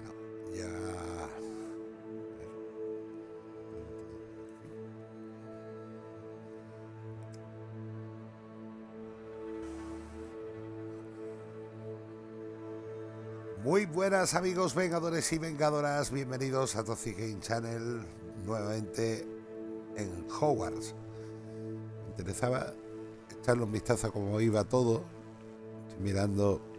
Bueno, ya... Muy buenas amigos vengadores y vengadoras, bienvenidos a Toxic Game Channel nuevamente en Hogwarts. Me interesaba echarle un vistazo a cómo iba todo, Estoy mirando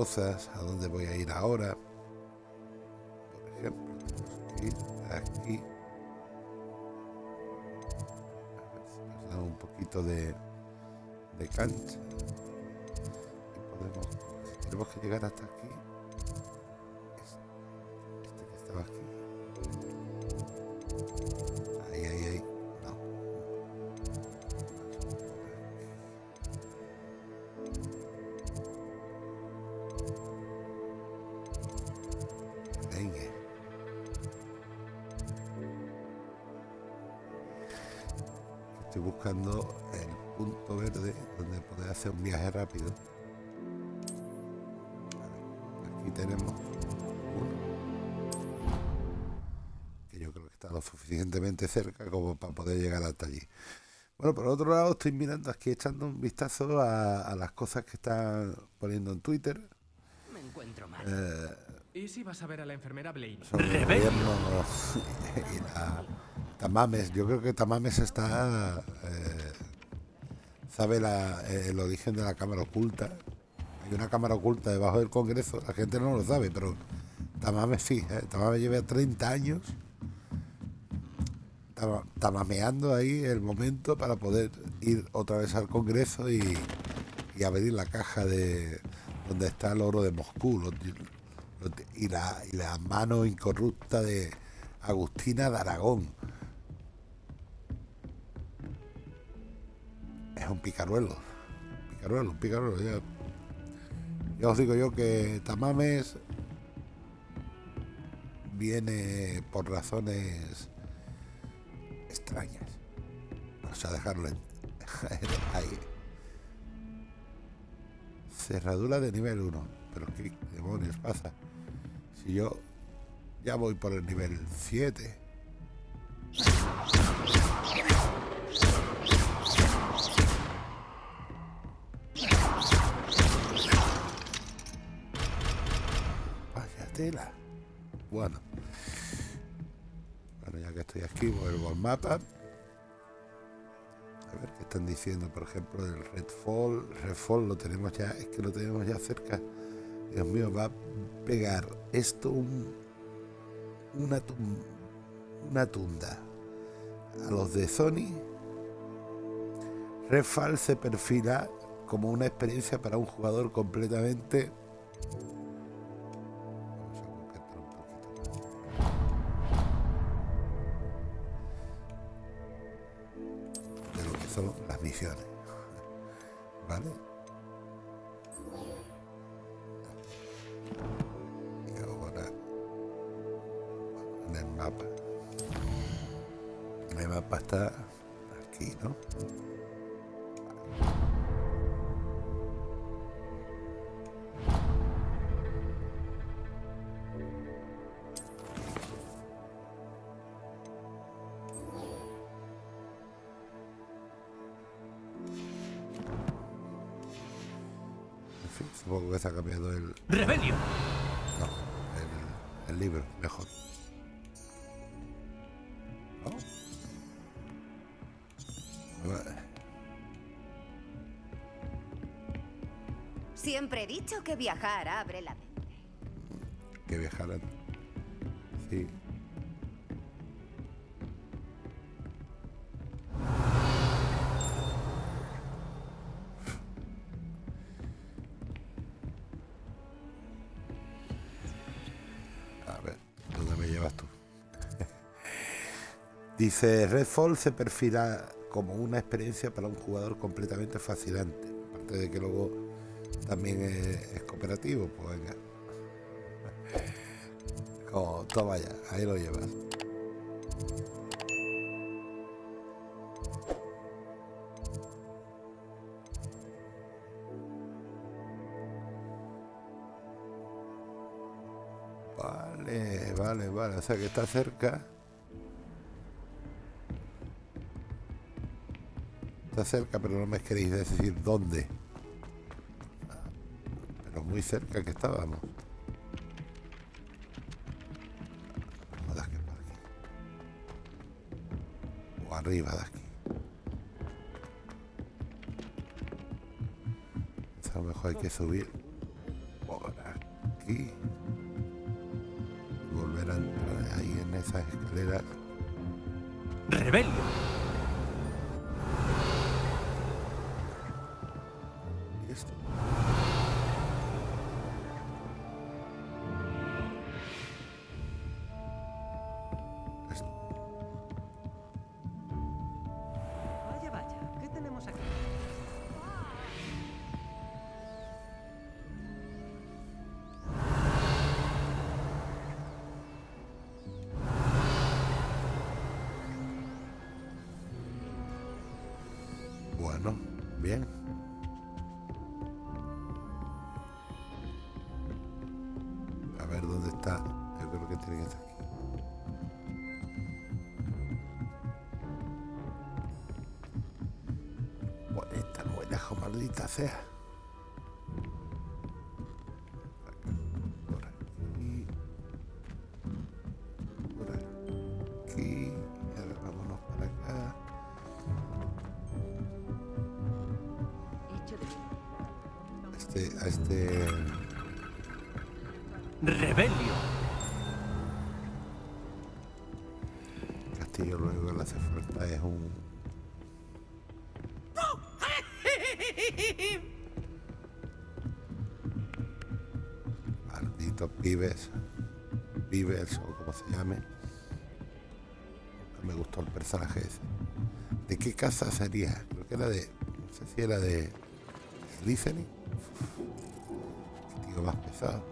cosas, a dónde voy a ir ahora. Buscando el punto verde donde poder hacer un viaje rápido. Aquí tenemos uno que yo creo que está lo suficientemente cerca como para poder llegar hasta allí. Bueno, por otro lado estoy mirando aquí echando un vistazo a, a las cosas que están poniendo en Twitter. Me encuentro mal. Eh, ¿Y si vas a ver a la enfermera Blaine? sobre el gobierno y la Tamames. Yo creo que Tamames está eh, sabe la- eh, el origen de la cámara oculta. Hay una cámara oculta debajo del Congreso. La gente no lo sabe, pero Tamames sí. eh, Tamames lleva 30 años tama- tamameando ahí el momento para poder ir otra vez al Congreso y, y abrir la caja de donde está el oro de Moscú y, la, y la mano incorrupta de Agustina de Aragón. Un picaruelo, picaruelo, un picaruelo. Ya, os digo yo que Tamames viene por razones extrañas. Vamos a dejarlo ahí. Cerradura de nivel 1. Pero qué demonios pasa. Si yo ya voy por el nivel 7. Bueno. Bueno, ya que estoy aquí, vuelvo al mapa. A ver qué están diciendo, por ejemplo, del Redfall. Redfall lo tenemos ya, es que lo tenemos ya cerca. Dios mío, va a pegar esto un, una, una tunda. A los de Sony, Redfall se perfila como una experiencia para un jugador completamente. Misiones. ¿Vale? Y ahora en el mapa. El mapa está aquí, ¿no? Siempre he dicho que viajar abre la mente. Que viajaran. Sí. A ver, ¿dónde me llevas tú? Dice, Redfall se perfila como una experiencia para un jugador completamente fascinante. Aparte de que luego también es, cooperativo, pues venga. Como, toma ya, ahí lo llevas. Vale, vale, vale. O sea que está cerca. Está cerca, pero no me queréis decir dónde. Muy cerca que estábamos. Aquí. O arriba de aquí. A lo mejor hay que subir por aquí. Volver a entrar ahí en esas escaleras. ¡Rebelio! Sea. Por aquí. Por aquí. Ahora vámonos para acá. Este, a este ¡Rebelio! Malditos pibes pibes o como se llame. Nunca me gustó el personaje ese. ¿de qué casa sería? creo que era de no sé si era de Slytherin tío más pesado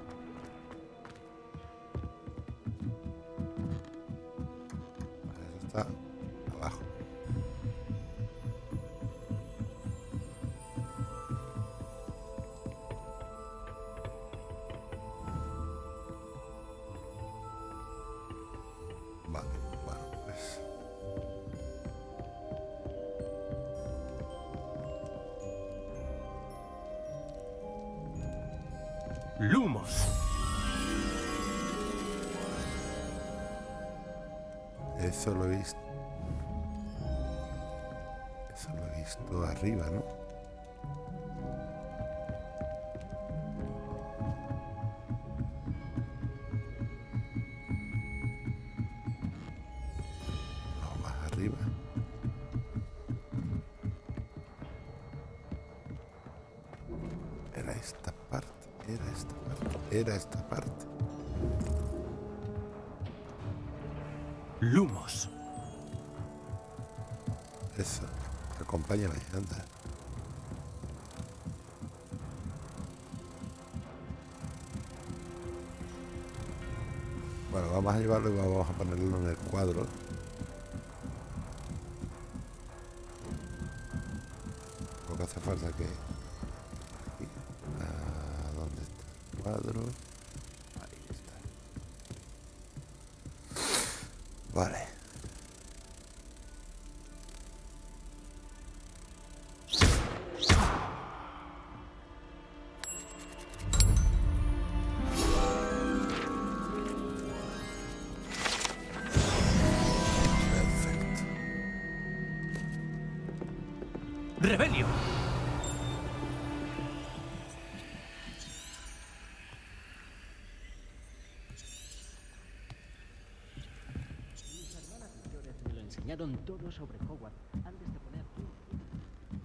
era esta parte. ¡Lumos! Eso, acompáñame, anda. Bueno, vamos a llevarlo y vamos a ponerlo en el cuadro.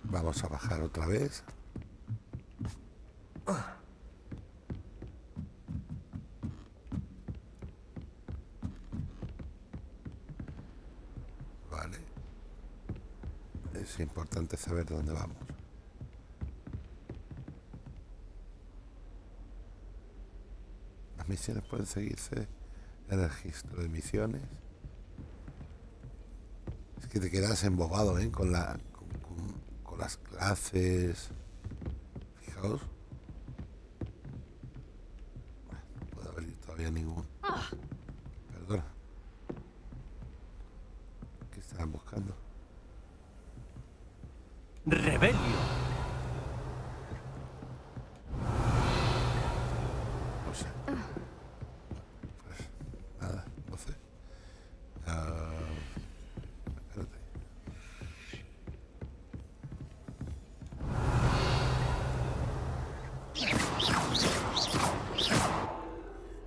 Vamos a bajar otra vez. Vale. Es importante saber dónde vamos. Las misiones pueden seguirse en el registro de misiones. Que te quedas embobado, ¿eh? Con, la, con- con las clases. Fijaos. No puede haber todavía ningún. Perdona. ¿Qué estaban buscando?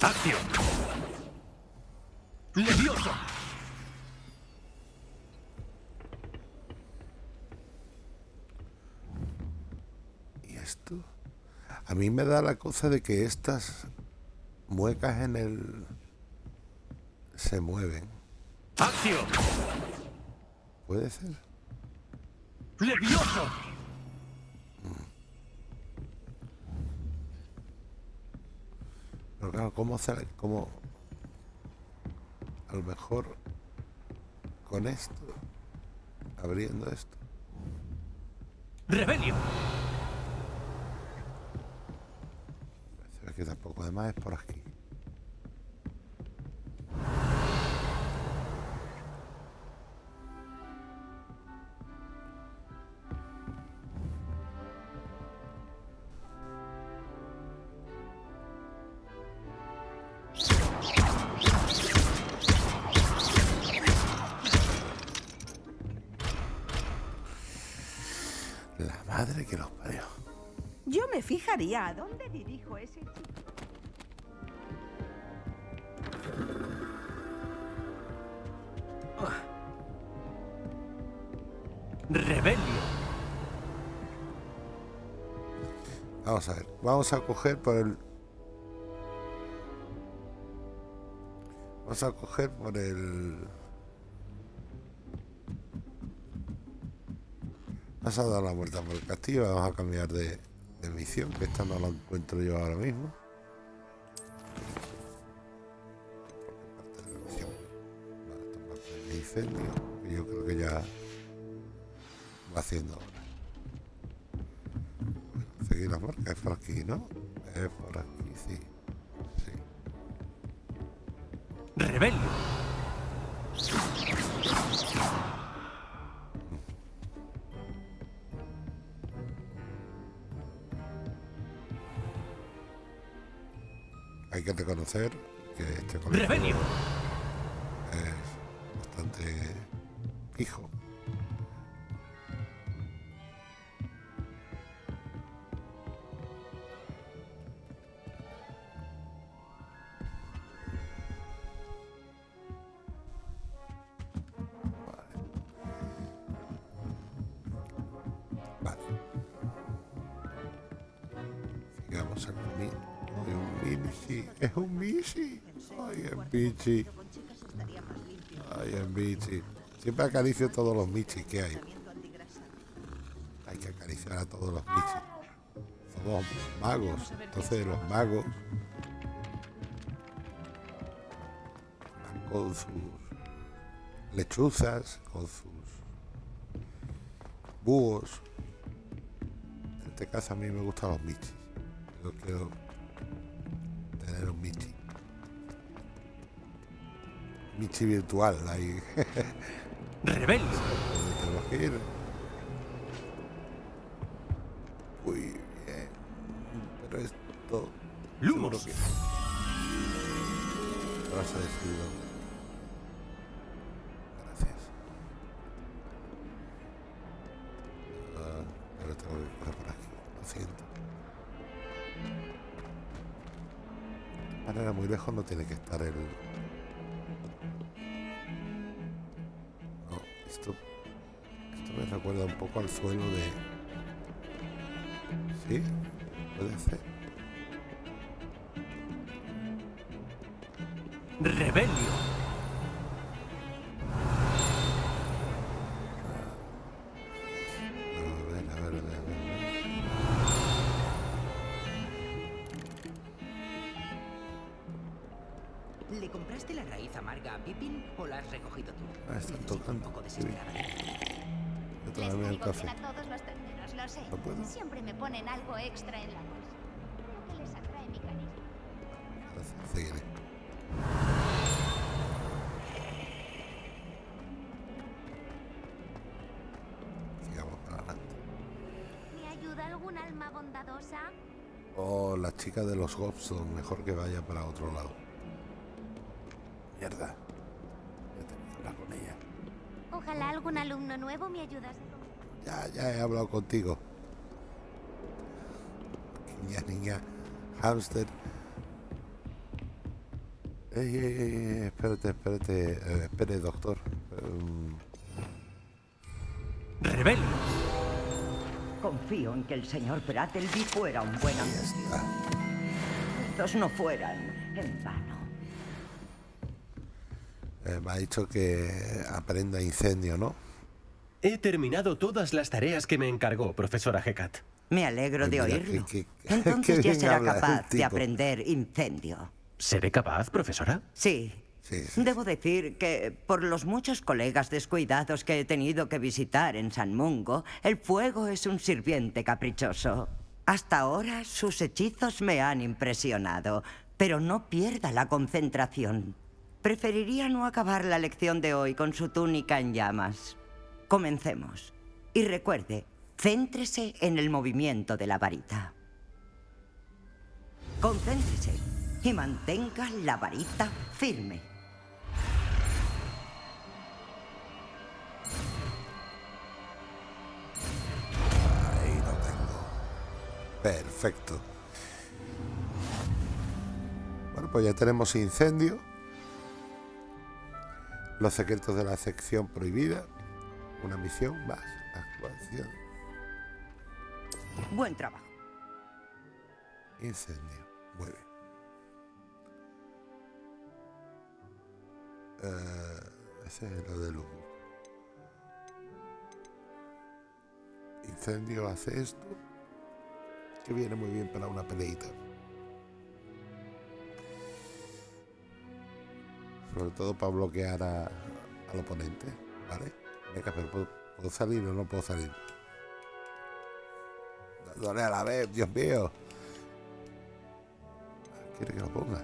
Acción. Levioso. ¿Y esto? A mí me da la cosa de que estas muecas en el... se mueven. Acción. ¿Puede ser? Levioso. Pero claro, ¿cómo hacer? ¿Cómo? A lo mejor con esto, abriendo esto. Rebelio. Que tampoco, además es por aquí. La madre que los parió. Yo me fijaría a dónde dirijo ese chico. Vamos a ver, vamos a coger por el... Vamos a coger por el... Vamos a dar la vuelta por el castillo, vamos a cambiar de, de misión, que esta no la encuentro yo ahora mismo. Yo creo que ya va haciendo marca, es por aquí, ¿no? Es por aquí, sí. Sí. Rebelio. Hay que reconocer que este colegio Rebelio. es bastante fijo. Michi. Ay, es Michi. Siempre acaricio todos los Michis que hay. Hay que acariciar a todos los Michis. Somos magos. Entonces los magos van con sus lechuzas, con sus búhos. En este caso a mí me gustan los Michis. Yo quiero Michi virtual ahí. ¿Dónde tenemos que ir? ¿Le compraste la raíz amarga a Pippin o la has recogido tú? Ah, están tocando. Un poco Sí. desesperadamente. Yo Les todavía el café. a todos los terneros, lo sé. ¿No puedo? Siempre me ponen algo extra en la bolsa. Creo que les atrae mi carisma. Gracias, seguiré. Sigamos para adelante. ¿Me ayuda algún alma bondadosa? Oh, la chica de los Gobson, mejor que vaya para otro lado. Ya, ya he hablado contigo. Niña, niña. Hamster. Ey, ey, ey, espérate, espérate, eh, espere, doctor. Em, Rebelio. Confío en que el señor Brattleby fuera un buen amigo. Estos no fueran en vano. eh, me ha dicho que aprenda incendio, ¿no? He terminado todas las tareas que me encargó, profesora Hecat. Me alegro de Mira, oírlo. Entonces ya será capaz de aprender incendio. ¿Seré capaz, profesora? Sí. Sí, sí, Debo decir que por los muchos colegas descuidados que he tenido que visitar en San Mungo, el fuego es un sirviente caprichoso. Hasta ahora sus hechizos me han impresionado, pero no pierda la concentración. Preferiría no acabar la lección de hoy con su túnica en llamas. Comencemos. Y recuerde, céntrese en el movimiento de la varita. Concéntrese y mantenga la varita firme. Ahí lo tengo. Perfecto. Bueno, pues ya tenemos incendio. Los secretos de la sección prohibida. Una misión más. Actuación. Buen trabajo. Incendio. Muy bien. Eh, ese es lo de luz. Incendio hace esto. Que viene muy bien para una peleita. Sobre todo para bloquear a- al oponente. ¿Vale? Pero ¿puedo, puedo salir o no puedo salir? Dándole a la vez, Dios mío. ¿Quiere que lo ponga?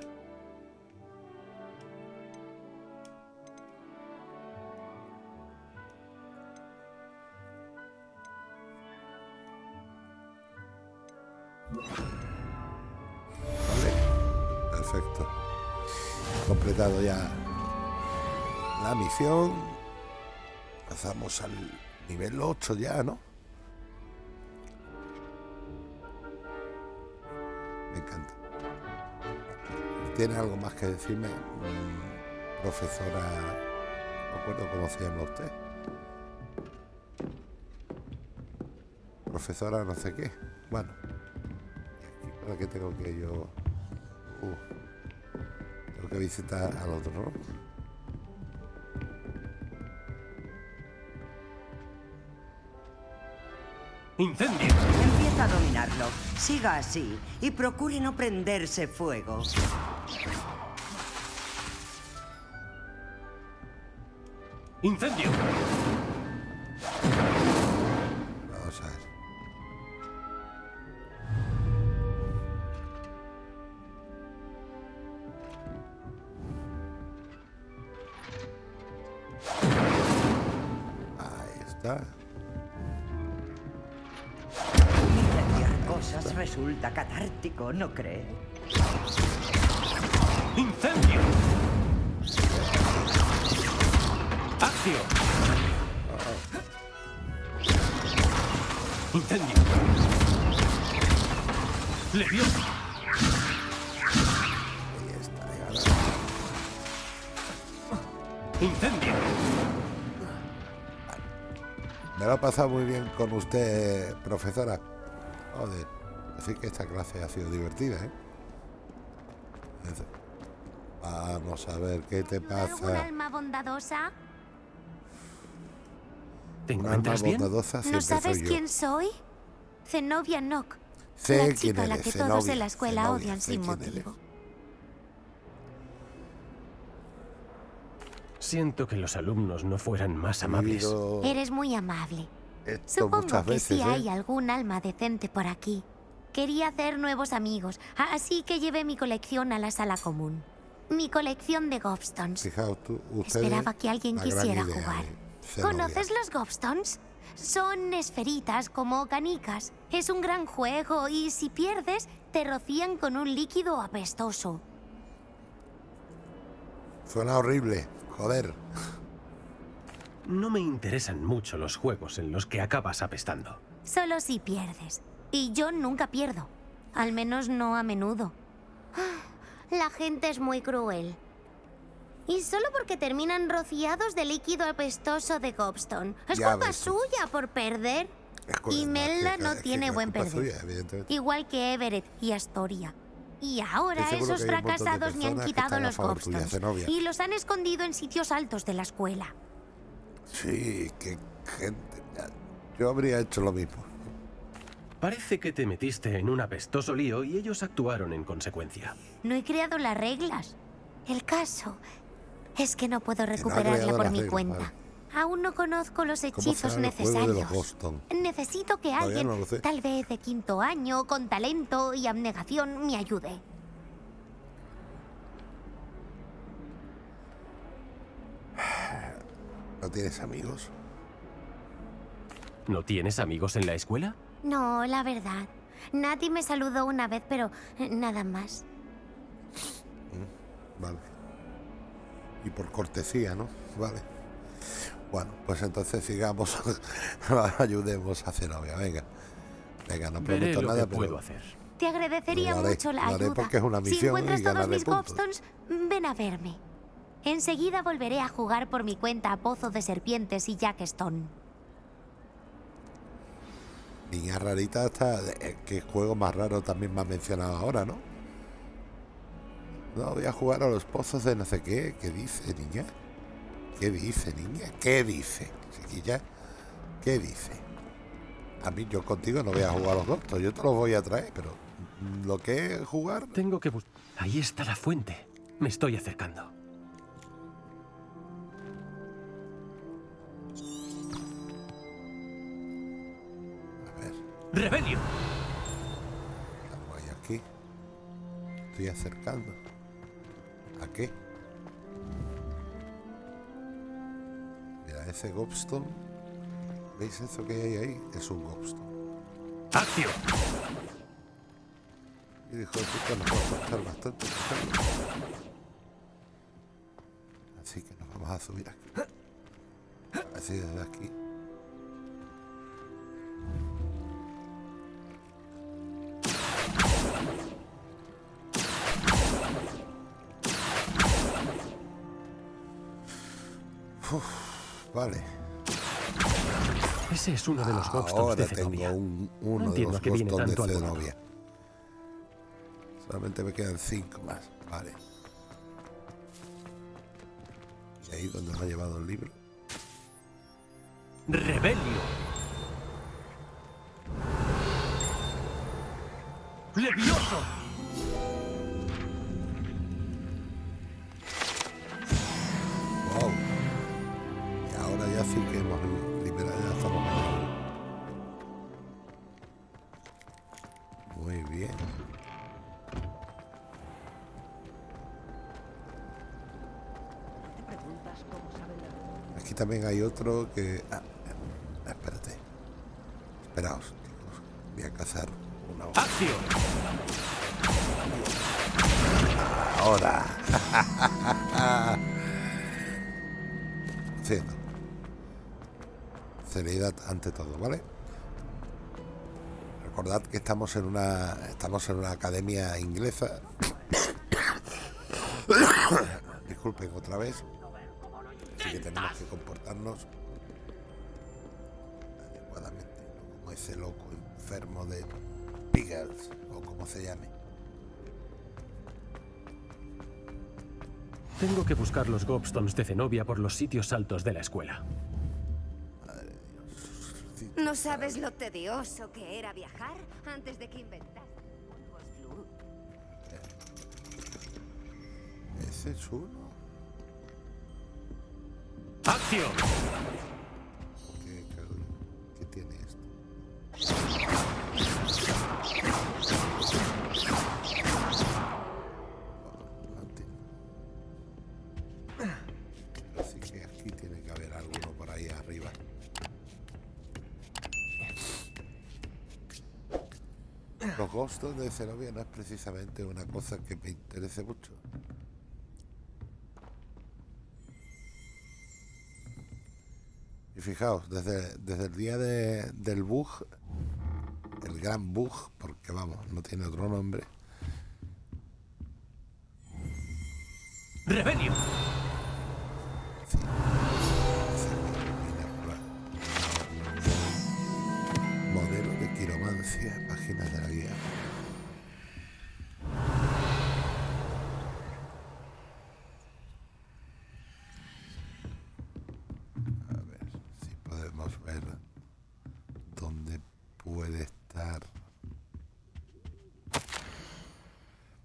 Vale, perfecto. Completado ya la misión. Pasamos al nivel 8 ya, ¿no? Me encanta. ¿Tiene algo más que decirme, mm, profesora? No recuerdo cómo se llama usted. Profesora no sé qué. Bueno. ¿Y aquí para qué tengo que yo...? Uh, tengo que visitar al otro, ¿no? Incendio. Empieza a dominarlo. Siga así y procure no prenderse fuego. Incendio. ¿No cree? Incendio. Acción. Incendio. Leviosa. Incendio. Me lo he pasado muy bien con usted, profesora. Joder. Así que esta clase ha sido divertida, ¿eh? Vamos a ver qué te ¿Un pasa. alma bondadosa? ¿Te Un alma encuentras bien? bondadosa ¿No sabes soy quién soy? Zenobia Nock. Sé la quién chica a la que todos Zenobia, en la escuela Zenobia, odian sin motivo. Siento que los alumnos no fueran más amables. Eres muy amable. esto Supongo que veces, sí ¿eh? hay algún alma decente por aquí. Quería hacer nuevos amigos, así que llevé mi colección a la sala común. Mi colección de Gobstones. Fijaos tú, ustedes, Esperaba que alguien quisiera idea jugar. ¿Conoces los Gobstones? Son esferitas como canicas. Es un gran juego y si pierdes, te rocían con un líquido apestoso. Suena horrible, joder. No me interesan mucho los juegos en los que acabas apestando. Solo si pierdes. Y yo nunca pierdo. Al menos no a menudo. La gente es muy cruel. Y solo porque terminan rociados de líquido apestoso de Gobstone. Es Ya culpa ves suya por perder. Y Melda no tiene buen perder. suya. Igual que Everett y Astoria. Y ahora esos fracasados me han quitado los Gobstones. Y los han escondido en sitios altos de la escuela. Sí, qué gente. Yo habría hecho lo mismo. Parece que te metiste en un apestoso lío y ellos actuaron en consecuencia. No he creado las reglas. El caso es que no puedo recuperarla por mi reglas, cuenta. vale. Aún no conozco los ¿Cómo hechizos necesarios. Necesito que Todavía alguien, no tal vez de quinto año, con talento y abnegación, me ayude. ¿No tienes amigos? ¿No tienes amigos en la escuela? No, la verdad. Nati me saludó una vez, pero eh, nada más. Vale. Y por cortesía, ¿no? Vale. Bueno, pues entonces sigamos. Ayudemos a Zenobia, venga. Venga, no Veré prometo lo nada, que pero. puedo hacer. Te agradecería haré, mucho la ayuda. porque es una si encuentras y todos mis. Gobstones, ven a verme. Enseguida volveré a jugar por mi cuenta a Pozo de Serpientes y Jackstone. Niña rarita hasta. eh, ¿Qué juego más raro también me has mencionado ahora, no? No, voy a jugar a los pozos de no sé qué. ¿Qué dice, niña? ¿Qué dice, niña? ¿Qué dice, chiquilla? ¿Qué dice? A mí, yo contigo no voy a jugar a los doctos. Yo te los voy a traer, pero. Lo que es jugar. Tengo que buscar... Ahí está la fuente. Me estoy acercando. ¡Rebelio! Algo hay aquí. Estoy acercando. ¿A qué? Mira, ese Gobstone. ¿Veis eso que hay ahí? Es un Gobstone. ¡Acción! Y dijo puta nos va a costar bastante. Así que nos vamos a subir aquí. Así desde aquí. Uf, vale. Ese es uno de los Ahora de tengo un, No uno de los Gobstones de. Zenobia. Solamente me quedan cinco más. Vale. Y ahí donde me ha llevado el libro. ¡Rebelio! ¡Levioso! Y ahora ya sí que hemos liberado ya estamos mañana. Muy bien. ¿Te preguntas cómo saben la... Aquí también hay otro que. Ah, ah, espérate. Esperaos, chicos. Voy a cazar una hoja. ¡Acción! Ahora. Sí, no. Seriedad ante todo, ¿vale? Recordad que estamos en una estamos en una academia inglesa. Disculpen otra vez. Así que tenemos que comportarnos adecuadamente, como ese loco enfermo de Piggles o como se llame. Tengo que buscar los Gobstones de Zenobia por los sitios altos de la escuela. ¿No sabes lo tedioso que era viajar antes de que Flu? Ese es uno. ¡Acción! Gostos de Zenobia no es precisamente una cosa que me interese mucho. Y fijaos, desde, desde el día de- del bug, el gran bug, porque vamos, no tiene otro nombre, ¡Rebelio!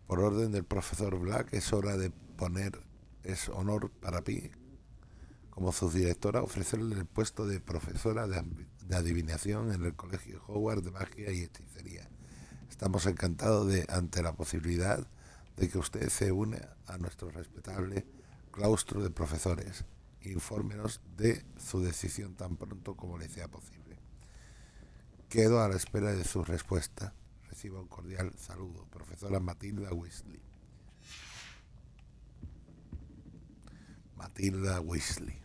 Por orden del profesor Black, es hora de poner, es honor para mí, como subdirectora, ofrecerle el puesto de profesora de, de adivinación en el Colegio Howard de Magia y Hechicería. Estamos encantados de, ante la posibilidad de que usted se une a nuestro respetable claustro de profesores. Infórmenos de su decisión tan pronto como le sea posible. Quedo a la espera de su respuesta. Reciba un cordial saludo, profesora Matilda Weasley. Matilda Weasley.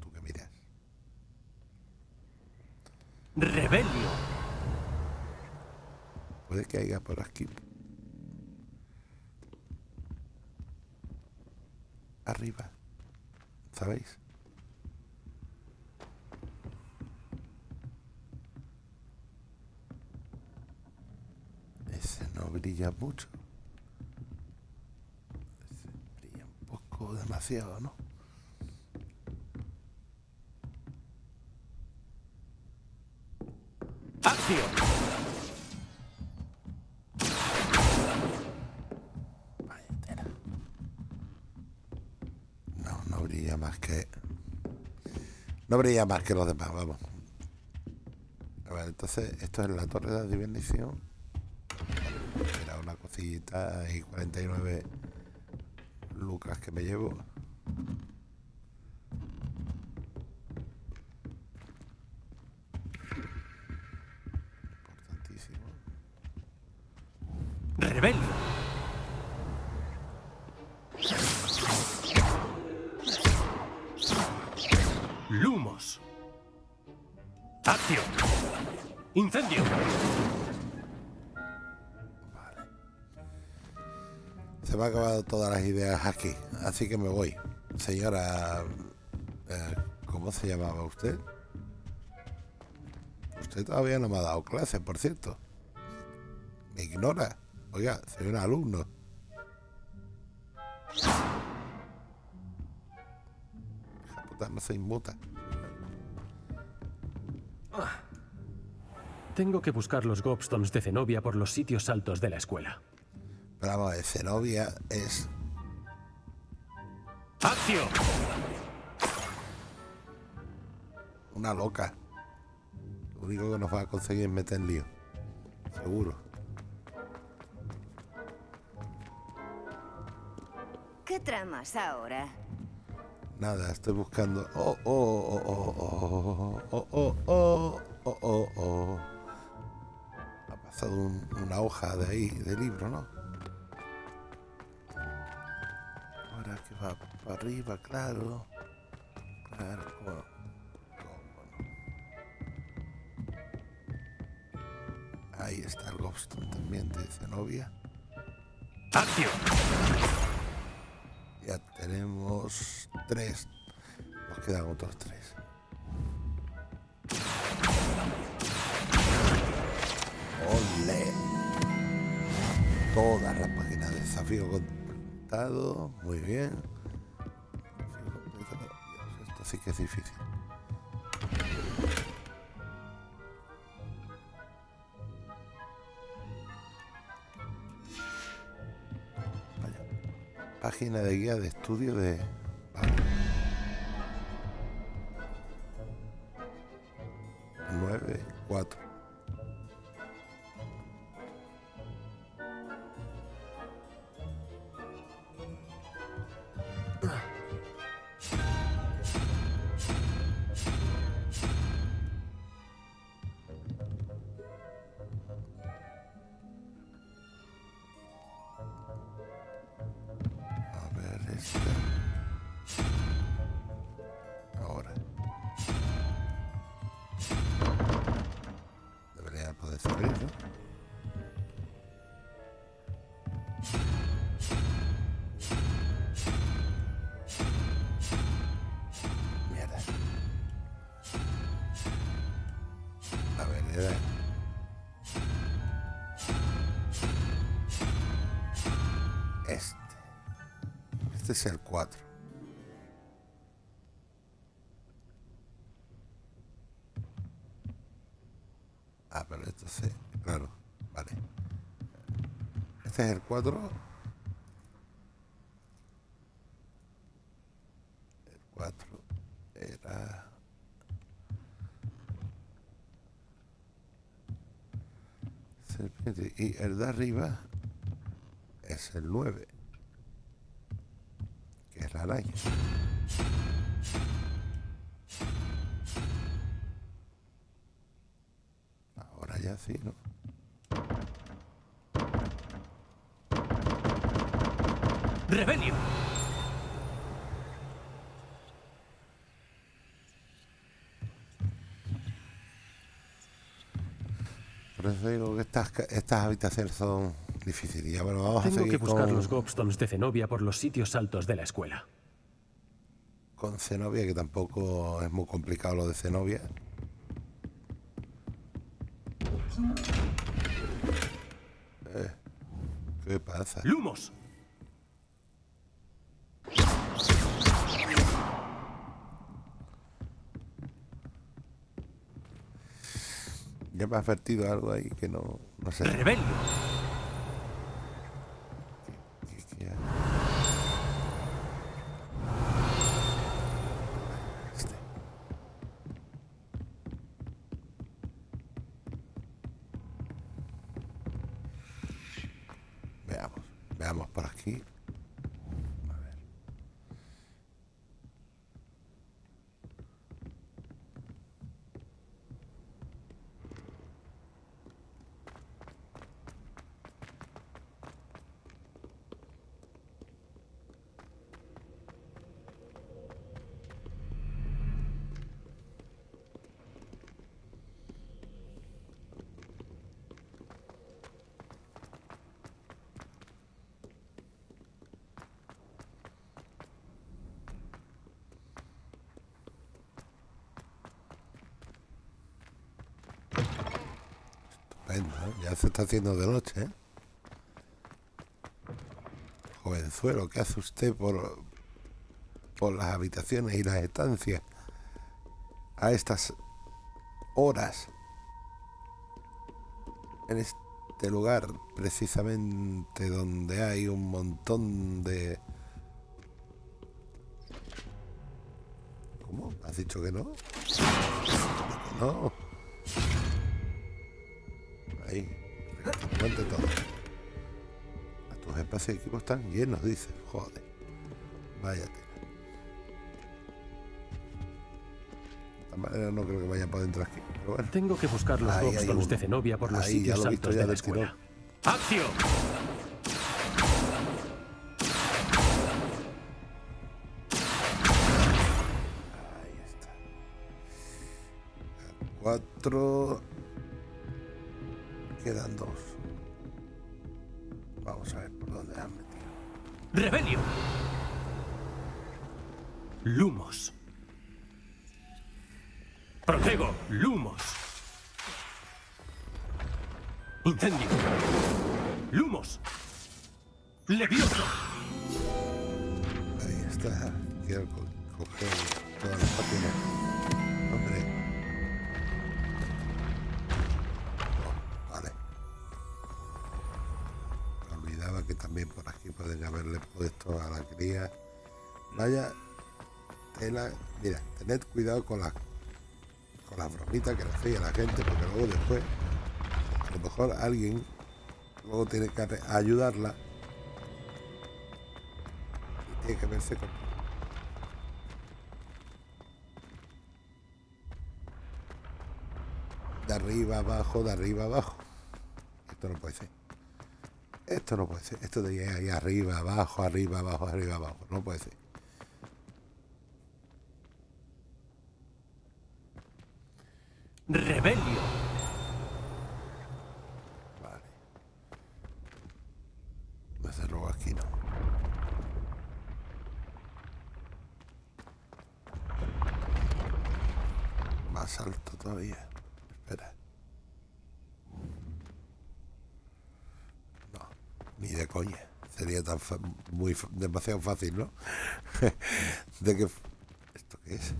¿Tú qué miras? Rebelio. Puede que haya por aquí. Arriba. ¿Sabéis? Ese no brilla mucho. Brilla un poco demasiado, ¿no? Acción. Vaya tela. No, no brilla más que. No brilla más que los demás, vamos. A ver, entonces, esto es la torre de adivinación. Era una cosita y 49 lucas que me llevo. Importantísimo. Rebelio. Me han acabado todas las ideas aquí, así que me voy. Señora, eh, ¿cómo se llamaba usted? Usted todavía no me ha dado clase, por cierto. Me ignora. Oiga, soy un alumno. Hija puta, no se inmuta. Tengo que buscar los gobstones de Zenobia por los sitios altos de la escuela. Pero vamos, a ver, Zenobia es Acción. una loca. Lo único que nos va a conseguir es meter en lío. Seguro. ¿Qué tramas ahora? Nada, estoy buscando. Oh, oh, oh, oh, oh, oh, oh, oh, oh, oh, oh. Ha pasado un- una hoja de ahí, de libro, ¿no? Para arriba, claro. Ahí está el Gobstone también de Zenobia. Acción. Ya tenemos tres. Nos quedan otros tres. ¡Ole! Todas las páginas de desafío completado. Muy bien. Sí que es difícil. Vaya. Página de guía de estudio de... este es el 4. Ah, pero esto sí, claro, vale. Este es el 4. El 4 era... Serpiente. Y el de arriba es el 9. Ahora ya sí, ¿no? Rebelio. Por eso digo que estas, estas habitaciones son difíciles. Ya bueno, vamos a Tengo seguir que buscar con, los gobstones de Zenobia por los sitios altos de la escuela. con Zenobia, que tampoco es muy complicado lo de Zenobia. Eh, ¿Qué pasa? Lumos. Ya me ha advertido algo ahí que no, no sé. Rebelio. qué- qué hay. Este. Veamos, veamos por aquí. A ver. Estupendo, ¿eh? Ya se está haciendo de noche, ¿eh? Jovenzuelo, ¿qué hace usted por, por las habitaciones y las estancias a estas horas? En este lugar, precisamente donde hay un montón de... ¿Cómo? ¿Has dicho que no? No. Y equipos están llenos, dice. Joder. Manera no creo que vayan por dentro aquí. Pero bueno. Tengo que buscar los Ahí de uno. Zenobia por los Ahí, ya sitios lo altos ya de la escuela. Acción. Ahí está. Cuatro. Cuidado con las con las bromitas que le hacéis a la gente, porque luego después, a lo mejor alguien luego tiene que ayudarla y tiene que verse con de arriba abajo, de arriba abajo. Esto no puede ser. Esto no puede ser. Esto de ahí arriba, abajo, arriba, abajo, arriba, abajo. No puede ser. Rebelio. Vale. Desde luego aquí no. Más alto todavía. Espera. No, ni de coña. Sería tan fa- muy demasiado fácil, ¿no? de que esto qué es.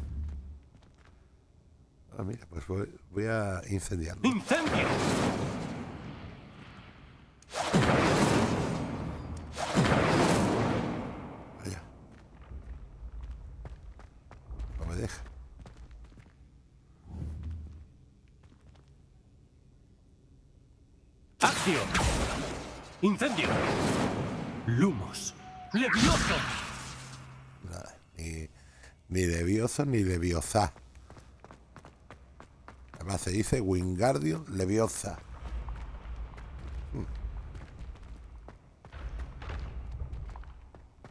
Ah, mira, pues voy, voy a incendiarlo. Incendio. Ni Leviosa. Además se dice Wingardium Leviosa. Hmm.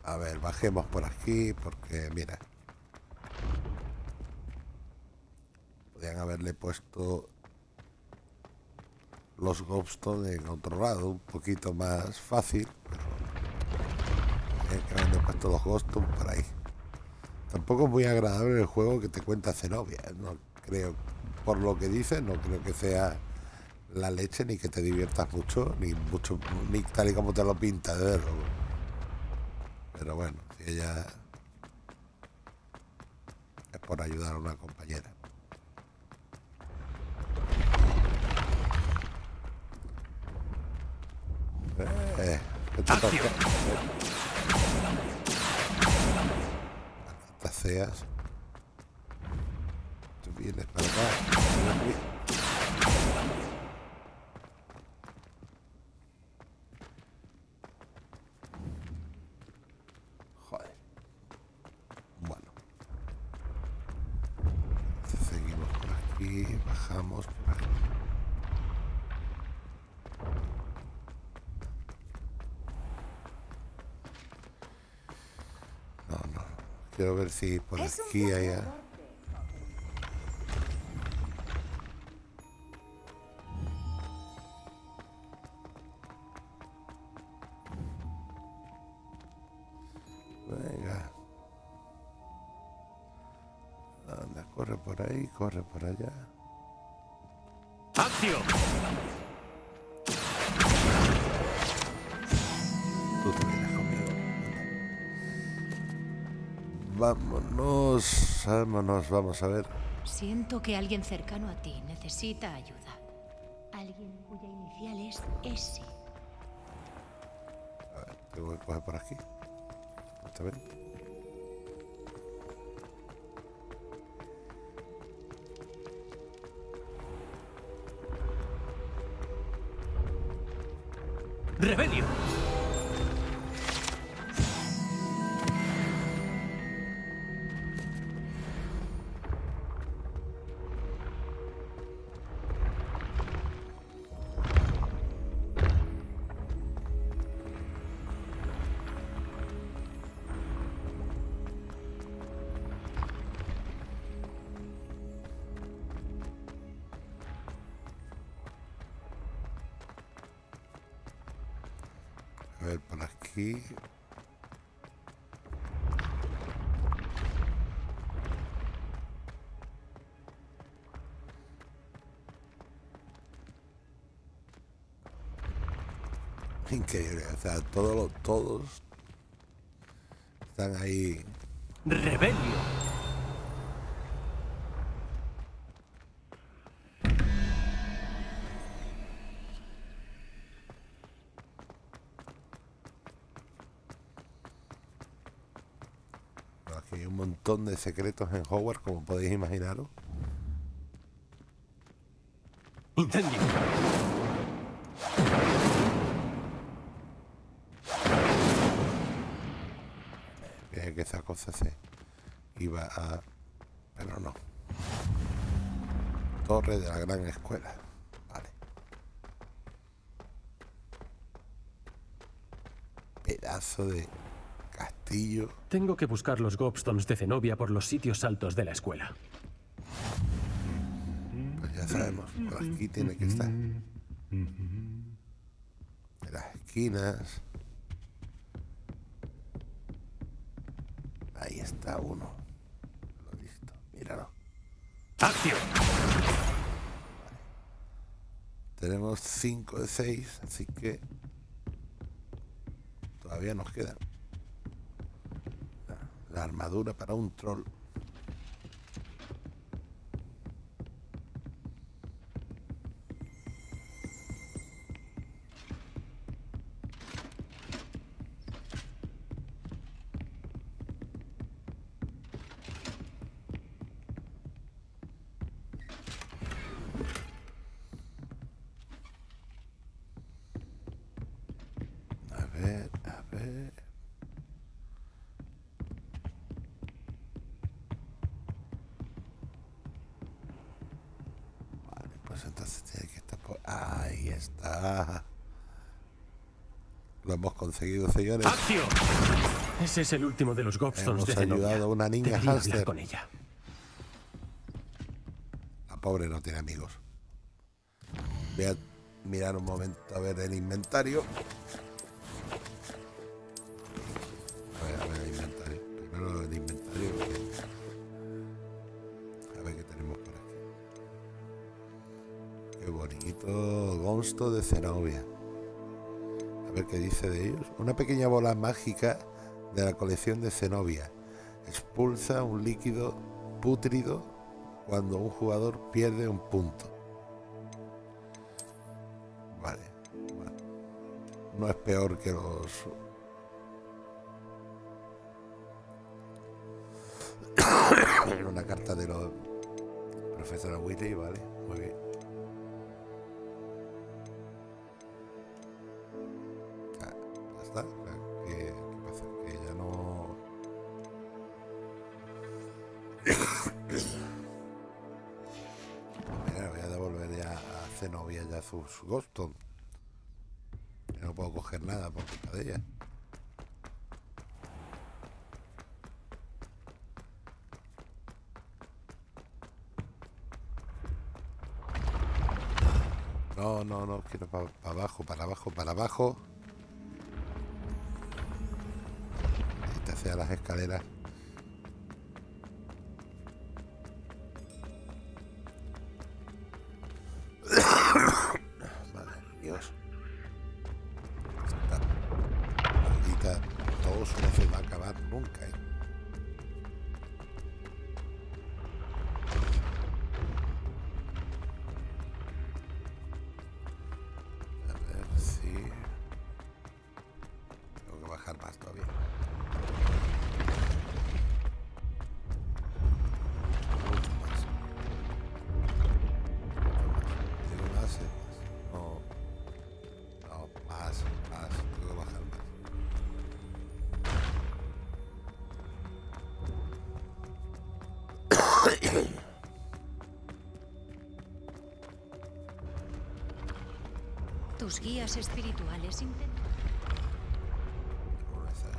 A ver, bajemos por aquí porque, mira. Podrían haberle puesto los gobstones en otro lado, un poquito más fácil, pero que haberle puesto los gobstones por ahí. Tampoco es muy agradable el juego que te cuenta Zenobia, no creo, por lo que dice, no creo que sea la leche ni que te diviertas mucho, ni mucho, ni tal y como te lo pinta, de verlo. Pero bueno, si ella es por ayudar a una compañera. Eh. Malditas seas. Tú vienes para acá. ven aquí. Joder. Bueno. Seguimos por aquí, bajamos por aquí. No, no. Si por Es aquí hay... Vámonos, vamos a ver. Siento que alguien cercano a ti necesita ayuda. Alguien cuya inicial es S. A ver, tengo que coger por aquí. ¿Está bien? Increíble, o sea, todos los, todos están ahí. ¡Rebelio! Aquí hay un montón de secretos en Hogwarts, como podéis imaginaros. ¡Incendio! Cosa se iba a... Pero no. Torre de la gran escuela. Vale. Pedazo de castillo. Tengo que buscar los gobstones de Zenobia por los sitios altos de la escuela. Pues ya sabemos, por aquí tiene que estar. En las esquinas. Está uno. Visto. Míralo. ¡Acción! Tenemos 5 de 6, así que todavía nos queda la- la armadura para un troll. está. Lo hemos conseguido, señores. ¡Acción! Ese es el último de los Gobstones Hemos de ayudado a una niña hámster. con ella. La pobre no tiene amigos. Voy a mirar un momento a ver el inventario. A ver, a ver el inventario. Primero el inventario. A ver qué tenemos por aquí. Qué bonito. Gonsto de Zenobia. Qué dice de ellos. Una pequeña bola mágica de la colección de Zenobia. Expulsa un líquido pútrido cuando un jugador pierde un punto. Vale. No es peor que los... Una carta de los profesor Willy, vale, Ghoston. No puedo coger nada por culpa de ella. No, no, no, quiero para abajo, para abajo, para abajo. Ahí hacia las escaleras. Tus guías espirituales intentan...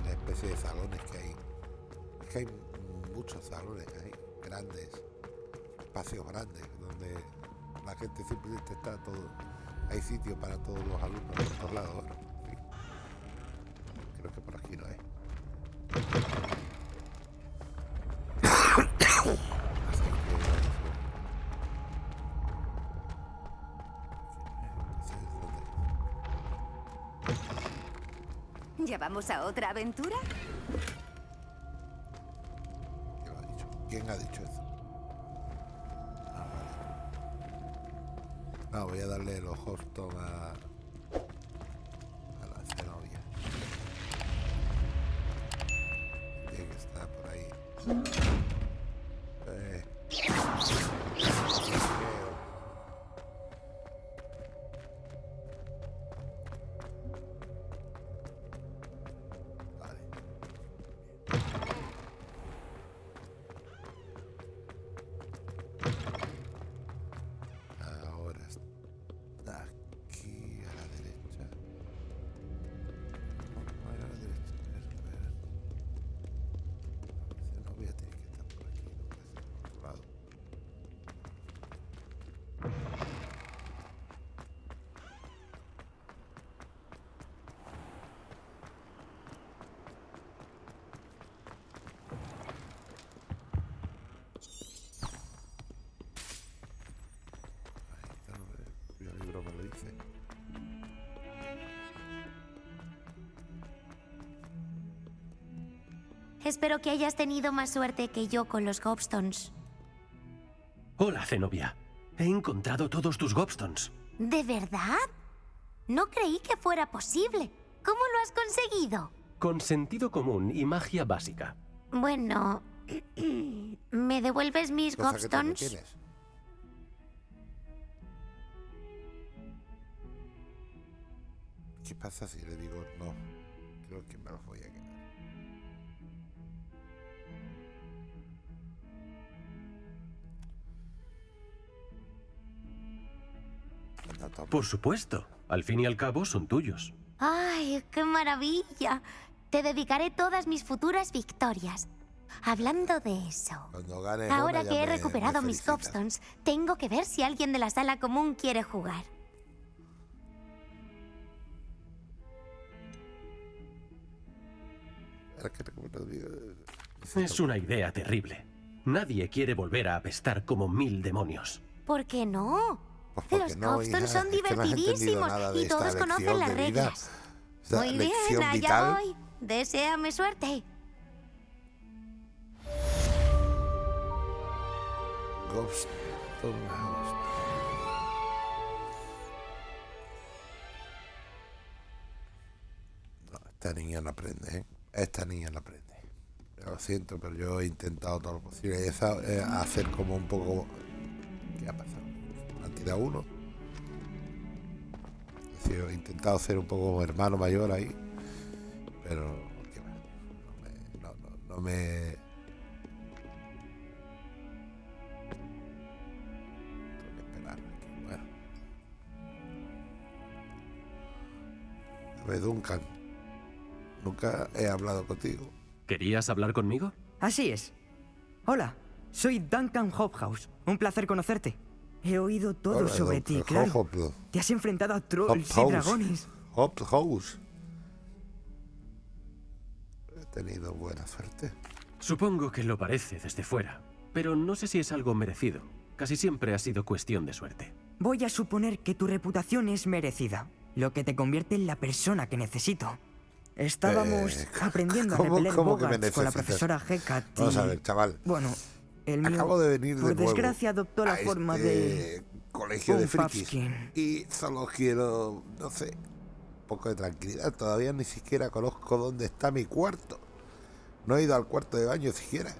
La especie de salones que hay. Es que hay muchos salones ahí, grandes, espacios grandes, donde la gente simplemente está todo. Hay sitio para todos los alumnos por todos lados. Creo que por aquí no hay. Vamos a otra aventura? ¿Quién ha dicho? ¿Quién ha dicho eso? Ah, vale. No, voy a darle los Hoston a, a Espero que hayas tenido más suerte que yo con los Gobstones. Hola, Zenobia. He encontrado todos tus Gobstones. ¿De verdad? No creí que fuera posible. ¿Cómo lo has conseguido? Con sentido común y magia básica. Bueno, ¿me devuelves mis Gobstones? ¿Qué pasa si le digo no? Creo que me los voy a quedar. Por supuesto. Al fin y al cabo son tuyos. ¡Ay, qué maravilla! Te dedicaré todas mis futuras victorias. Hablando de eso, Cuando gane ahora que he me- recuperado me mis. Cobstones, tengo que ver si alguien de la sala común quiere jugar. Es una idea terrible. Nadie quiere volver a apestar como mil demonios. ¿Por qué no? Pues Los no, Cobstones hija, son es que no entendido divertidísimos y todos conocen las reglas. Muy bien, allá vital. voy. Deséame suerte. House. No, esta niña no aprende, ¿eh? Esta niña no aprende. Lo siento, pero yo he intentado todo lo posible. Eh, hacer como un poco... ¿Qué ha pasado? Tirado uno. He intentado ser un poco como hermano mayor ahí. Pero... No me... No, no, no me Tengo que esperar aquí. Bueno. A ver, Duncan. Nunca he hablado contigo. ¿Querías hablar conmigo? Así es. Hola, soy Duncan Hophouse. Un placer conocerte. He oído todo Hola, sobre ti, claro. Te has enfrentado a trolls y dragones. Hophouse. He tenido buena suerte. Supongo que lo parece desde fuera, pero no sé si es algo merecido. Casi siempre ha sido cuestión de suerte. Voy a suponer que tu reputación es merecida, lo que te convierte en la persona que necesito. Estábamos Eh, aprendiendo a ¿cómo- repeler con la profesora Hecat y... Vamos a ver, chaval. Bueno, el mío, Acabo de venir de por nuevo desgracia, adoptó la forma este de... colegio de frikis. Y solo quiero, no sé, un poco de tranquilidad. Todavía ni siquiera conozco dónde está mi cuarto. No he ido al cuarto de baño siquiera.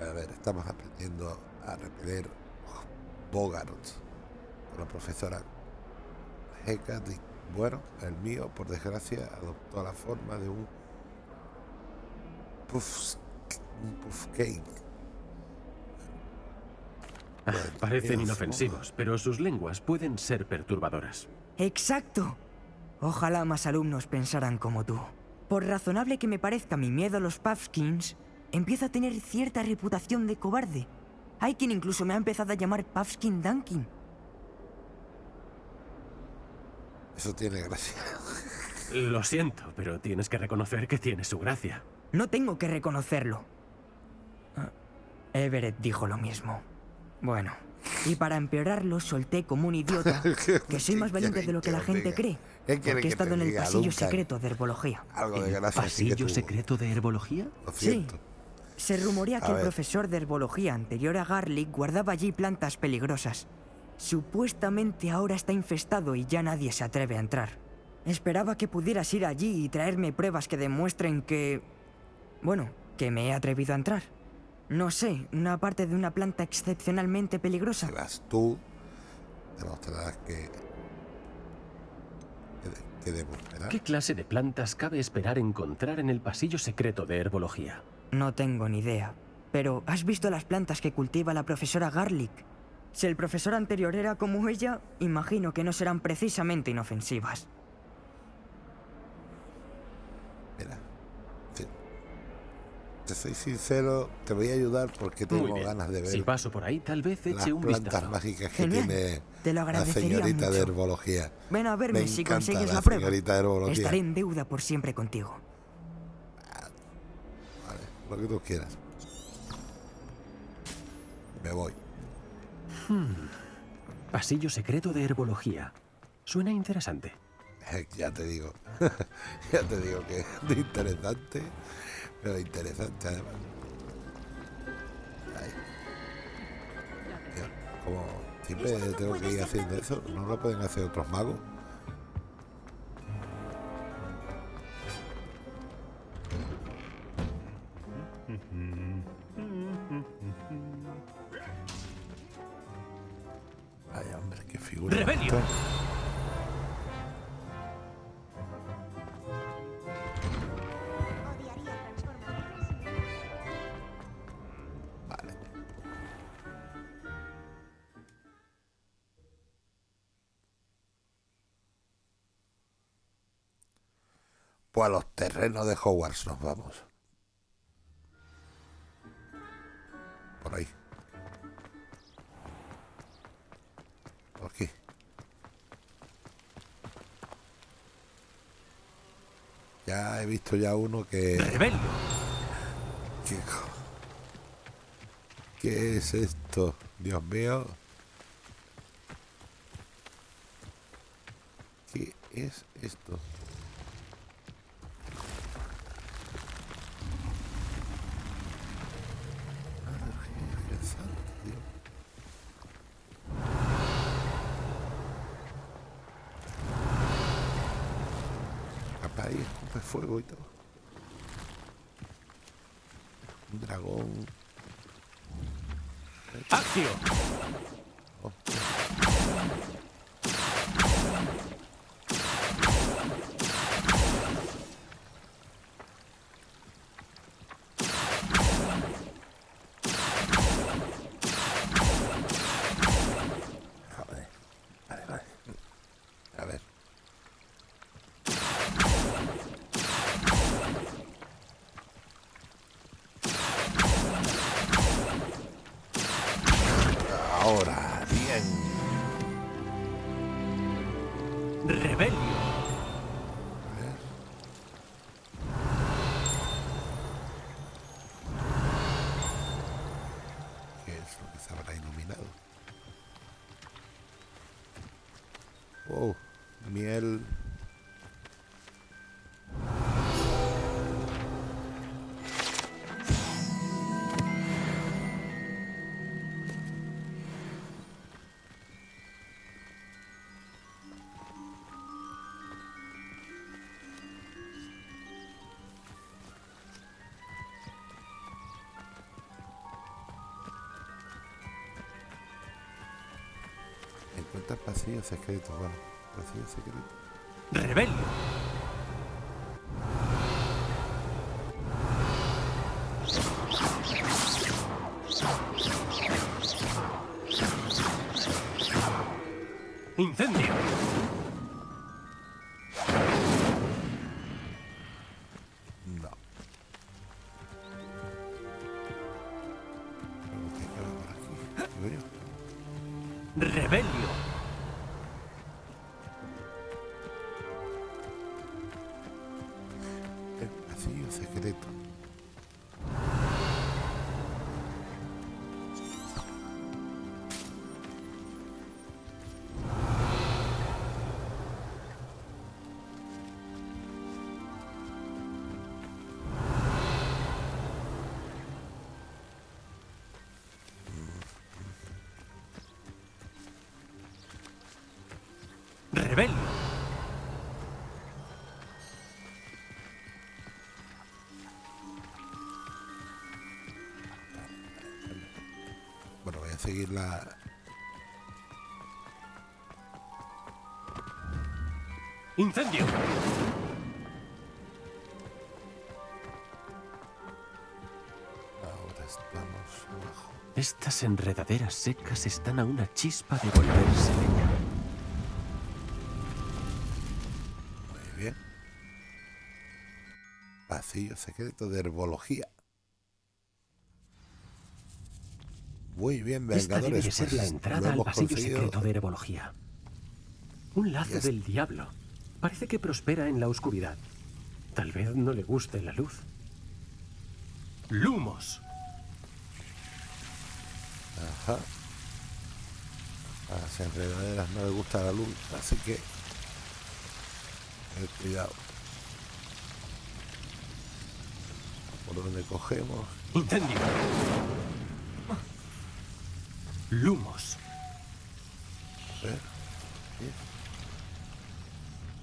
A ver, estamos aprendiendo a repeler bogarts con la profesora Hecate. Bueno, el mío, por desgracia, adoptó la forma de un puff, un puff cake. Ah, parecen inofensivos, pero sus lenguas pueden ser perturbadoras. Exacto. Ojalá más alumnos pensaran como tú. Por razonable que me parezca mi miedo a los Puffskins, empiezo a tener cierta reputación de cobarde. Hay quien incluso me ha empezado a llamar Puffskin Dunkin. Eso tiene gracia. Lo siento, pero tienes que reconocer que tiene su gracia. No tengo que reconocerlo. Ah, Everett dijo lo mismo. Bueno, y para empeorarlo solté como un idiota que soy más valiente de lo que la gente cree. ¿Qué quiere Porque he que estado en el pasillo secreto de herbología. Algo de gracia sí que ¿Pasillo secreto de herbología? Lo Sí. Se rumorea que el profesor de herbología anterior a Garlic guardaba allí plantas peligrosas. Supuestamente ahora está infestado y ya nadie se atreve a entrar. Esperaba que pudieras ir allí y traerme pruebas que demuestren que... Bueno, que me he atrevido a entrar. No sé, una parte de una planta excepcionalmente peligrosa. Serás tú. Demostrarás que. que, de- que debo esperar. ¿Qué clase de plantas cabe esperar encontrar en el pasillo secreto de herbología? No tengo ni idea. Pero, ¿has visto las plantas que cultiva la profesora Garlic? Si el profesor anterior era como ella, imagino que no serán precisamente inofensivas. Mira. Te, soy sincero, te voy a ayudar porque tengo ganas de ver Si paso por ahí, tal vez las eche un plantas vistazo. mágicas que Genial. tiene Te lo la señorita de mucho. herbología. Ven a verme Me si consigues la la, prueba. señorita de herbología. Estaré en deuda por siempre contigo. Vale, lo que tú quieras. Me voy. Pasillo secreto de herbología. Suena interesante. Ya te digo, ya te digo que es interesante, pero interesante además. Ahí. Mira, como siempre tengo que ir haciendo eso, no lo pueden hacer otros magos. A los terrenos de Hogwarts nos vamos. Por ahí. Por aquí. Ya he visto ya uno que... Rebelio. ¿Qué, ¿Qué es esto? Dios mío. ¿Qué es esto? Madre Virgen Santa, Dios. Capaz ahí escupe fuego y todo. Un dragón. Accio. Oh. Joder. Vale, vale. A ver. Ahora, bien. Rebelio. Encuentra pasillo secreto, bueno, pasillo secreto. Rebelio. Seguir la. Incendio. Ahora estamos abajo. Estas enredaderas secas están a una chispa de volverse leña. Muy bien. Pasillo secreto de herbología. Muy bien, Esta debe Vengadores. de ser pues, la lo entrada al pasillo conseguido. secreto de herbología. Un lazo del diablo. Parece que prospera en la oscuridad. Tal vez no le guste la luz. Lumos. Ajá. A las enredaderas no les gusta la luz, así que. tener cuidado. Por donde cogemos. Incendio. Lumos. A ver.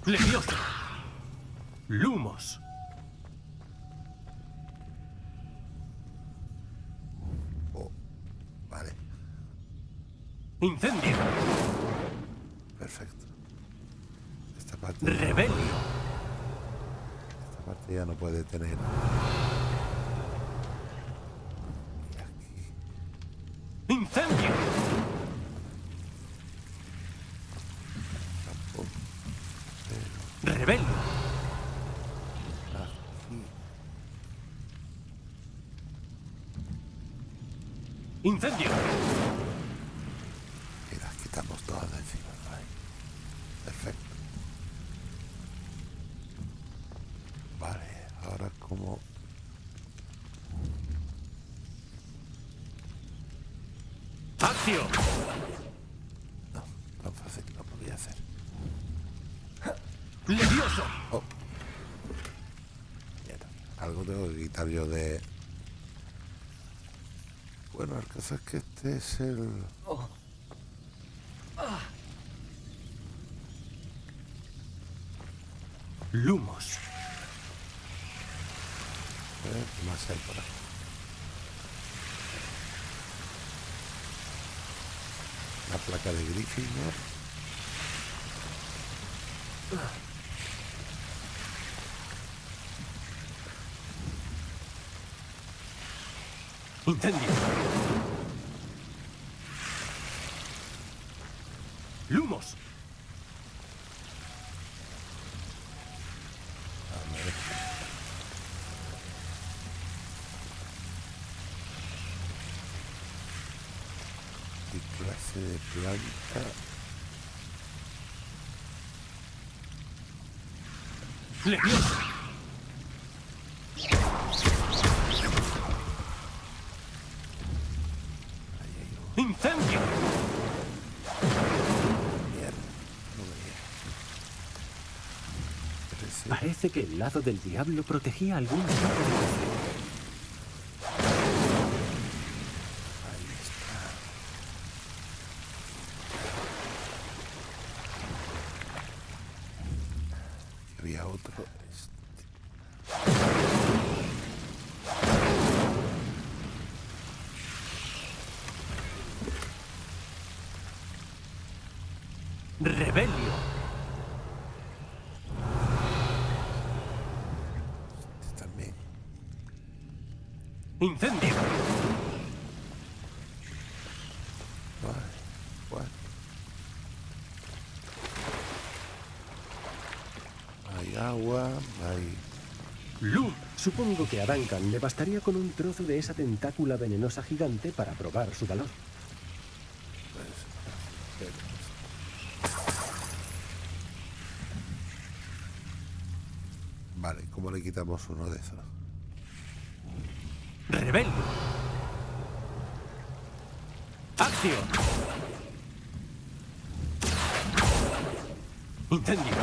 Leviosa. Lumos. Oh, vale, Incendio. perfecto. Esta parte. Rebelio. Esta parte ya no puede tener. Y aquí. Incendio. Tampoco. Rebelio. ¡Incendio! Y las quitamos todas de encima. Ahí. Perfecto. Vale, ahora como... ¡Acción! No, tan fácil no podía hacer. ¡Levioso! Oh. Mierda, algo tengo que quitar yo de... Bueno, el caso es que este es el... Lumos. A ver, ¿qué más hay por aquí? La placa de Gryffindor. ¡Incendio! ¡Lumos! ¿Qué clase de planta? ¡Levioso! ¡Incendio! Parece que el lado del diablo protegía algún tipo de Ahí está. Aquí había otro. Este. ¡Rebelio! este también. ¡Incendio! Vale, bueno. Hay agua, hay... ¡Lum! Supongo que a Duncan le bastaría con un trozo de esa tentácula venenosa gigante para probar su valor. Vale, ¿cómo le quitamos uno de esos? ¡Rebelio! ¡Acción! ¡Incendio!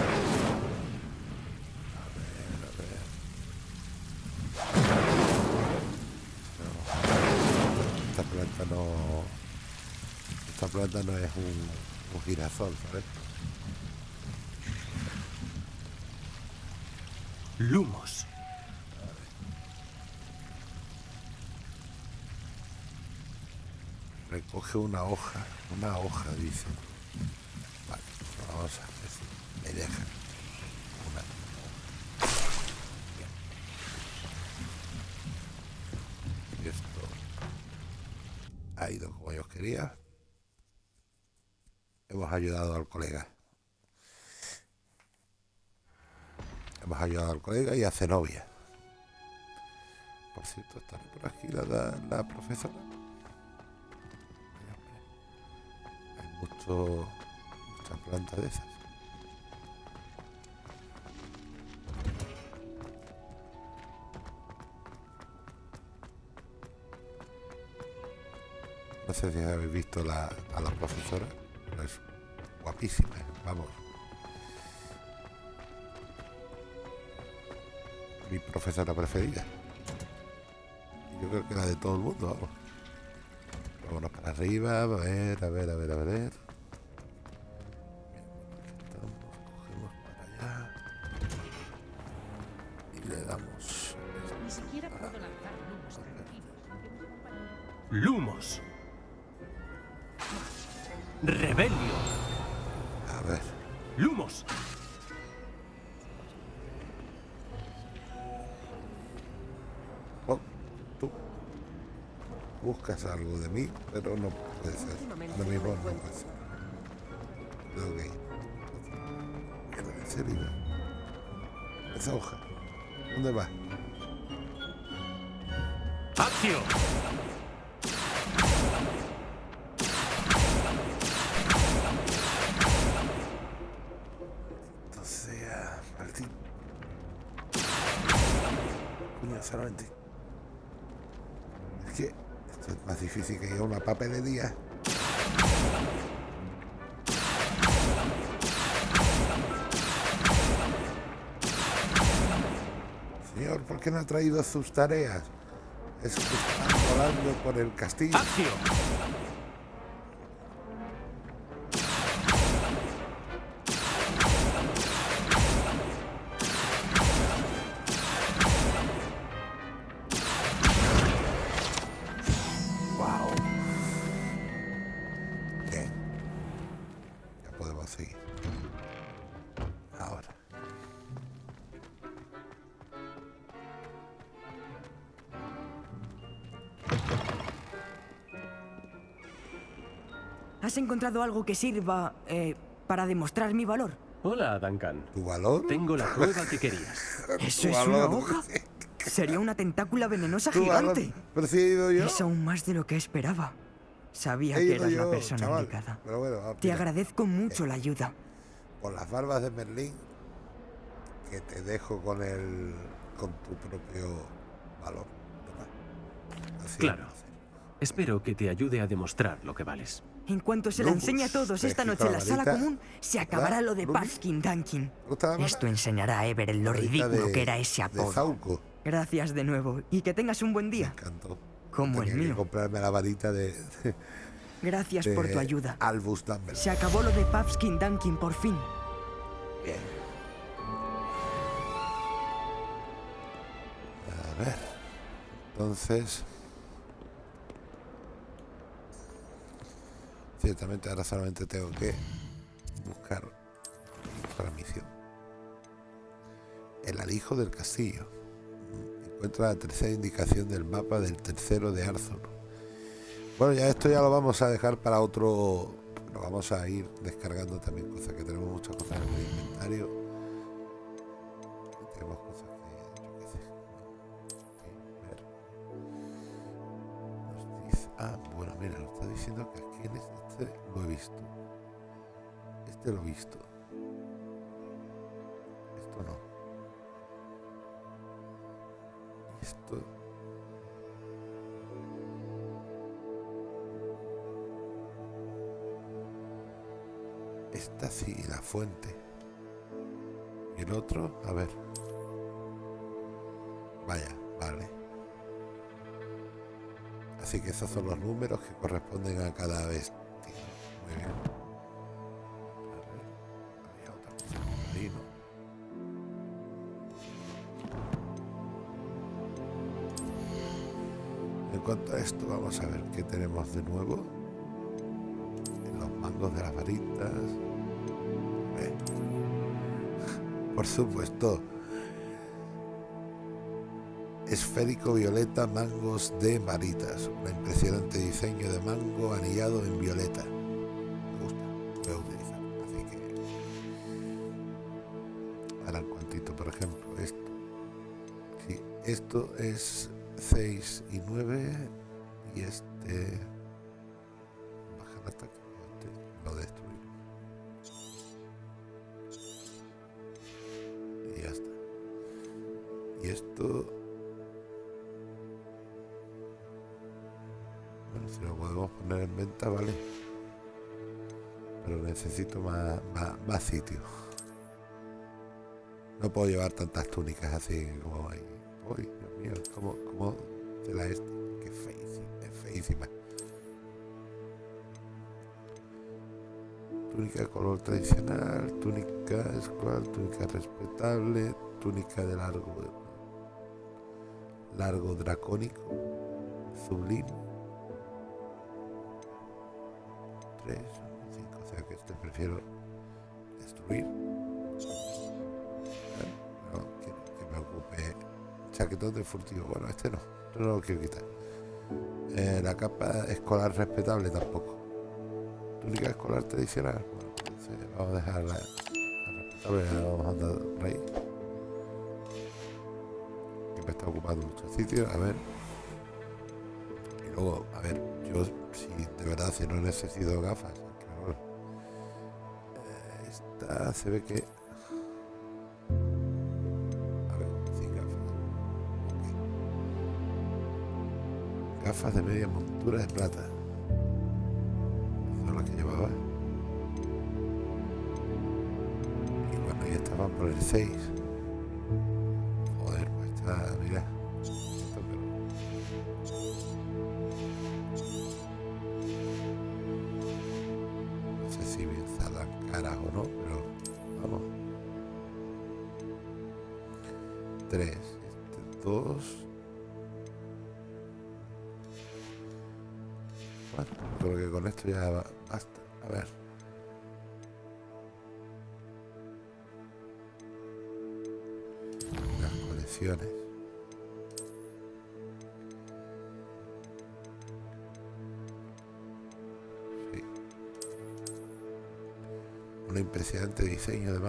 Esta planta no... No es un, un girasol, ¿sabes? ¡Lumos! Recoge una hoja, una hoja, dice. Vale, vamos a ver si me dejan. Una. Bien. Y esto ha ido como yo quería. Hemos ayudado al colega. Hemos ayudado al colega y a Zenobia. Por cierto, estará por aquí la, la, profesora. Hay mucho, muchas plantas de esas. No sé si habéis visto la, a la profesora, guapísima, vamos. Mi profesora preferida. Yo creo que la de todo el mundo, vamos. Vámonos para arriba, a ver, a ver, a ver, a ver. ¿Por qué no ha traído sus tareas? Es que están volando por el castillo. Encontrado algo que sirva eh, para demostrar mi valor? Hola, Duncan. ¿Tu valor? Tengo la prueba que querías. ¿Eso es una valor. hoja? Sería una tentácula venenosa ¿Tu valor? gigante. Pero si he ido yo. Es aún más de lo que esperaba. Sabía que eras yo, la persona chaval. indicada. Pero bueno, ah, Te agradezco mucho la ayuda. por las barbas de Merlín que te dejo con el con tu propio valor. Así Claro. Espero que te ayude a demostrar lo que vales. En cuanto se Lumbus, enseñe a todos esta noche en la la sala común, se acabará lo de? Puffskin Dunkin. ¿Te gusta la? Esto enseñará a Everett lo ridículo de- que era ese apodo. Gracias de nuevo y que tengas un buen Me día. encantó. Como Tenía el que mío. comprarme la varita de, de, Gracias por tu ayuda. Albus Dumbledore. Se acabó lo de Puffskin Dunkin por fin. Bien. A ver. Entonces. Ciertamente ahora solamente tengo que buscar otra misión. El alijo del castillo. Encuentra la tercera indicación del mapa del tercero de Arthur. Bueno, ya esto ya lo vamos a dejar para otro. Lo vamos a ir descargando también cosas que tenemos muchas cosas en el inventario. Tenemos cosas que ah, bueno, mira, nos está diciendo que este lo he visto. Este lo he visto. Esto no. Esto. Esta sí, la fuente. Y el otro, a ver. Vaya, vale. Así que esos son los números que corresponden a cada vestido. Vamos a ver qué tenemos de nuevo. En los mangos de las varitas. Por supuesto. Esférico violeta mangos de varitas. Un impresionante diseño de mango anillado en violeta. Me gusta. Lo voy a utilizar. Así que. Ahora cuantito, por ejemplo, esto. Sí, esto es Lo destruimos. Y ya está. Y esto. Bueno, si lo podemos poner en venta, vale. Pero necesito más, más, más sitio. No puedo llevar tantas túnicas así como hay. Uy, Dios como, como de la. Túnica color tradicional, túnica escual, túnica respetable, túnica de largo largo dracónico, sublime. 3, 5, o sea que este prefiero destruir. No, quiero que me ocupe chaquetón de furtivo. Bueno, este no, este no lo quiero quitar. Eh, la capa escolar respetable tampoco. Túnica escolar tradicional. Vamos a dejar la, vamos a ahí. Que me está ocupando mucho sitio. A ver. Y luego, a ver, yo si de verdad si no necesito gafas. bueno, eh, esta se ve que. A ver, sin gafas. Gafas de media montura de plata. Ya estaban por el 6.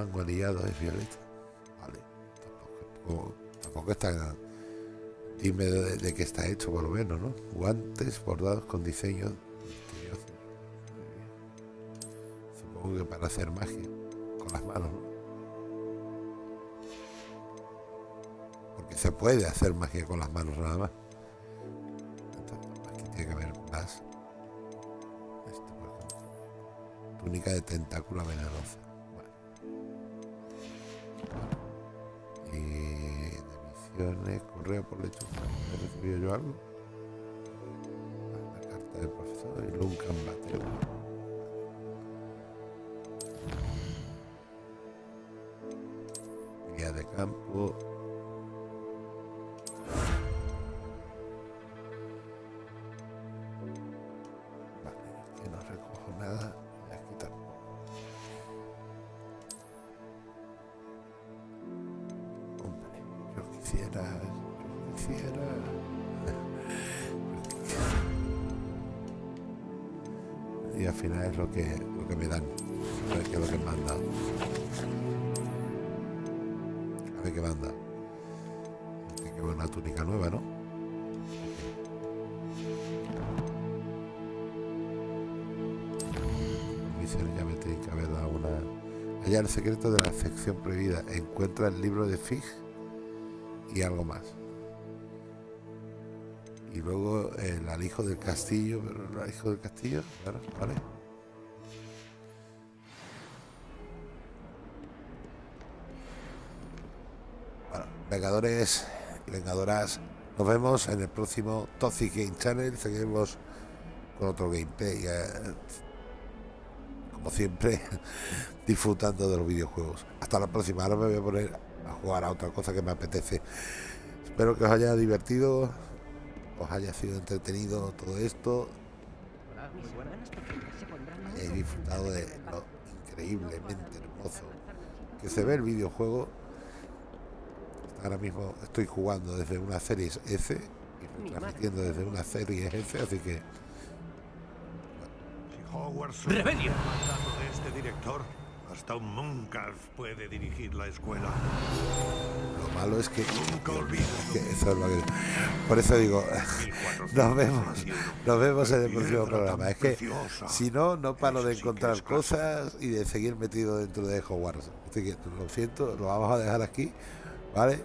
De mango alillado es violeta. Vale. Tampoco, tampoco está Dime de, de qué está hecho, por lo menos, ¿no? Guantes bordados con diseños misteriosos. Supongo que para hacer magia con las manos, ¿no? Porque se puede hacer magia con las manos nada más. Aquí tiene que haber más. Ejemplo. Túnica de tentáculo venenosa. Misiones, correo por lechuza. ¿He recibido yo algo? Y al final es lo que, lo que me dan. A ver qué lo que me. A ver qué dado. Tiene que ver una túnica nueva, ¿no? Ya me tienen que haber dado una. Allá el secreto de la sección prohibida. Encuentra el libro de Fig y algo más. Y luego el alijo del castillo, pero el alijo del castillo, vale. Bueno, Vengadores Vengadoras, nos vemos en el próximo Toxic Game Channel. Seguimos con otro gameplay. como siempre, disfrutando de los videojuegos. Hasta la próxima. Ahora me voy a poner a jugar a otra cosa que me apetece. Espero que os haya divertido, os haya sido entretenido todo esto. He disfrutado de lo increíblemente hermoso que se ve el videojuego. Ahora mismo estoy jugando desde una serie S y transmitiendo desde una serie S, así que este director. Hasta un Monkalf puede dirigir la escuela. lo malo es que, Nunca olvides que eso es lo que- por eso digo nos vemos nos vemos en el próximo programa. Es que si no no paro de encontrar cosas y de seguir metido dentro de Hogwarts. Así que lo siento lo vamos a dejar aquí vale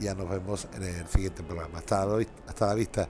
ya nos vemos en el siguiente programa. Hasta la, hasta la vista